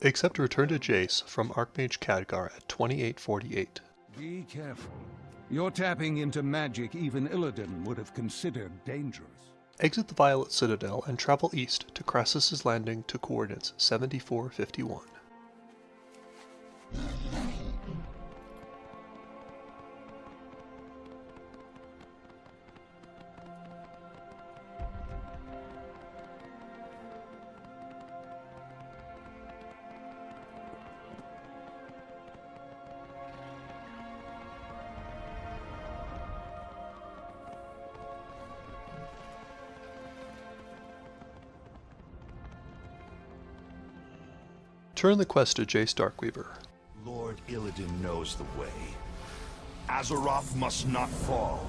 Except return to Jace from Archmage Khadgar at 2848. Be careful. You're tapping into magic even Illidan would have considered dangerous. Exit the Violet Citadel and travel east to Krasus' Landing to coordinates 7451. Turn the quest to Jace Darkweaver. Lord Illidan knows the way. Azeroth must not fall.